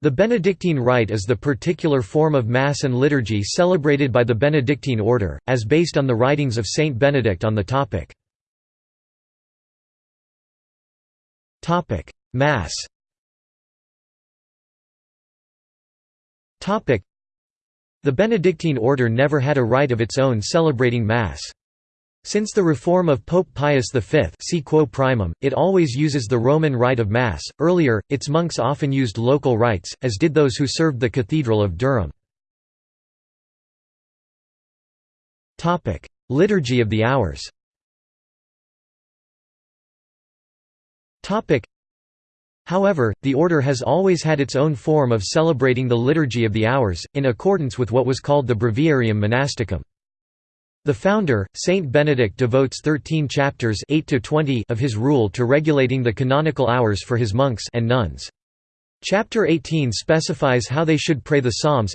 The Benedictine Rite is the particular form of Mass and liturgy celebrated by the Benedictine order, as based on the writings of Saint Benedict on the topic. Mass The Benedictine order never had a rite of its own celebrating Mass. Since the reform of Pope Pius V see Quo Primum, it always uses the Roman rite of Mass. Earlier, its monks often used local rites, as did those who served the Cathedral of Durham. Liturgy of the Hours However, the order has always had its own form of celebrating the Liturgy of the Hours, in accordance with what was called the Breviarium Monasticum. The founder, Saint Benedict devotes 13 chapters 8 to 20 of his rule to regulating the canonical hours for his monks and nuns. Chapter 18 specifies how they should pray the psalms.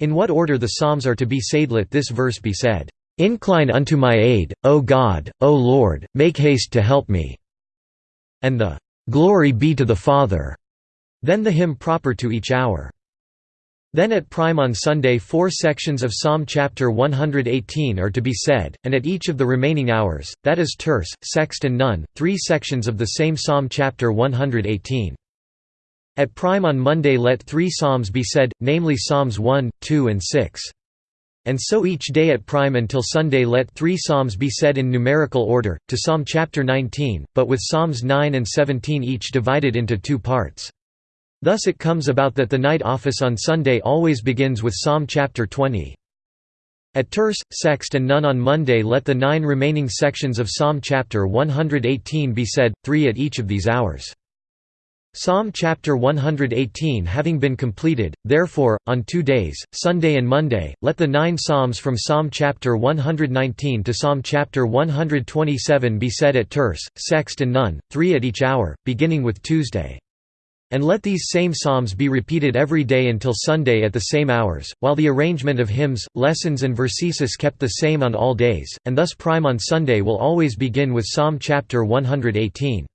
In what order the psalms are to be said let this verse be said, "Incline unto my aid, O God, O Lord, make haste to help me." And the "Glory be to the Father." Then the hymn proper to each hour. Then at prime on Sunday four sections of Psalm chapter 118 are to be said, and at each of the remaining hours, that is terce, sext and none, three sections of the same Psalm chapter 118. At prime on Monday let three psalms be said, namely Psalms 1, 2 and 6. And so each day at prime until Sunday let three psalms be said in numerical order, to Psalm chapter 19, but with Psalms 9 and 17 each divided into two parts. Thus it comes about that the night office on Sunday always begins with Psalm chapter 20. At terce, sext and none on Monday let the nine remaining sections of Psalm chapter 118 be said, three at each of these hours. Psalm chapter 118 having been completed, therefore, on two days, Sunday and Monday, let the nine psalms from Psalm chapter 119 to Psalm chapter 127 be said at terce, sext and none, three at each hour, beginning with Tuesday. And let these same psalms be repeated every day until Sunday at the same hours, while the arrangement of hymns, lessons and versesis kept the same on all days, and thus prime on Sunday will always begin with Psalm chapter 118.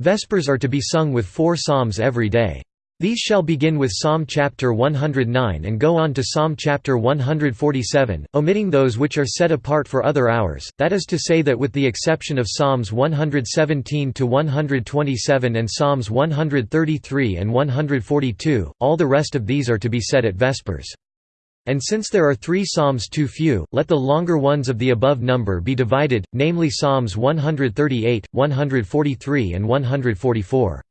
Vespers are to be sung with four psalms every day. These shall begin with Psalm chapter 109 and go on to Psalm chapter 147, omitting those which are set apart for other hours, that is to say that with the exception of Psalms 117 to 127 and Psalms 133 and 142, all the rest of these are to be said at Vespers. And since there are three psalms too few, let the longer ones of the above number be divided, namely Psalms 138, 143 and 144.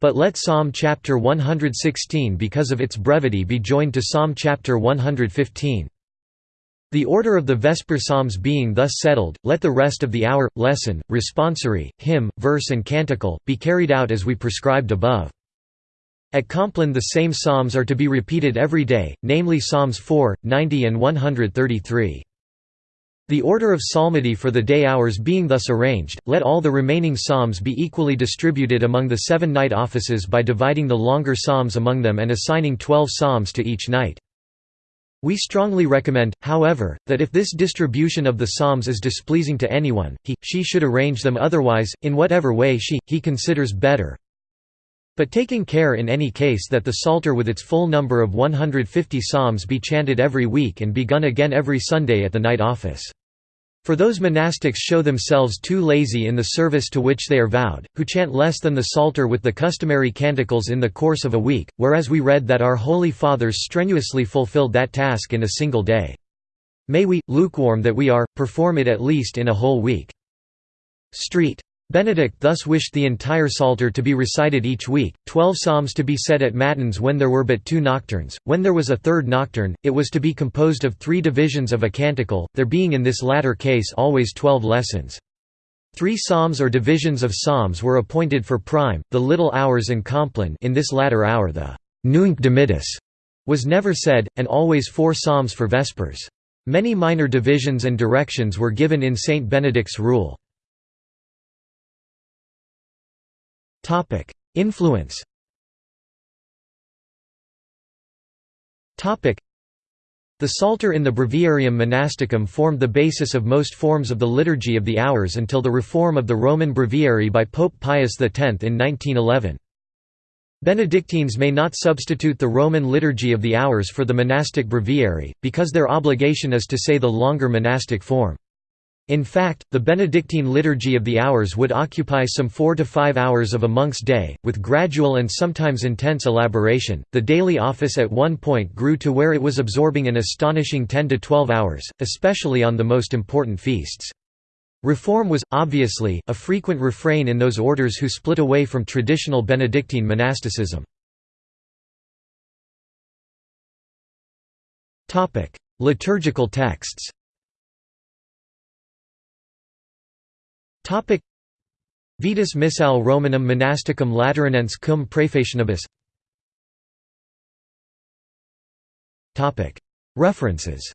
But let Psalm chapter 116 because of its brevity be joined to Psalm chapter 115. The order of the Vesper Psalms being thus settled, let the rest of the hour, lesson, responsory, hymn, verse and canticle, be carried out as we prescribed above. At Compline the same psalms are to be repeated every day, namely Psalms 4, 90 and 133. The order of psalmody for the day hours being thus arranged, let all the remaining psalms be equally distributed among the seven night offices by dividing the longer psalms among them and assigning twelve psalms to each night. We strongly recommend, however, that if this distribution of the psalms is displeasing to anyone, he, she should arrange them otherwise, in whatever way she, he considers better. But taking care in any case that the Psalter with its full number of 150 psalms be chanted every week and begun again every Sunday at the night office. For those monastics show themselves too lazy in the service to which they are vowed, who chant less than the Psalter with the customary canticles in the course of a week, whereas we read that our Holy Fathers strenuously fulfilled that task in a single day. May we, lukewarm that we are, perform it at least in a whole week. Street. Benedict thus wished the entire Psalter to be recited each week, twelve psalms to be said at matins when there were but two nocturnes, when there was a third nocturne, it was to be composed of three divisions of a canticle, there being in this latter case always twelve lessons. Three psalms or divisions of psalms were appointed for prime, the little hours and compline in this latter hour the «Nunc Dimittis» was never said, and always four psalms for vespers. Many minor divisions and directions were given in Saint Benedict's rule. Topic: Influence. Topic: The Psalter in the Breviarium Monasticum formed the basis of most forms of the Liturgy of the Hours until the reform of the Roman Breviary by Pope Pius X in 1911. Benedictines may not substitute the Roman Liturgy of the Hours for the monastic breviary, because their obligation is to say the longer monastic form. In fact, the Benedictine Liturgy of the Hours would occupy some four to five hours of a monk's day, with gradual and sometimes intense elaboration. The daily office at one point grew to where it was absorbing an astonishing 10 to 12 hours, especially on the most important feasts. Reform was, obviously, a frequent refrain in those orders who split away from traditional Benedictine monasticism. Liturgical texts Vetus Missal Romanum Monasticum Lateranense cum Praefacionibus References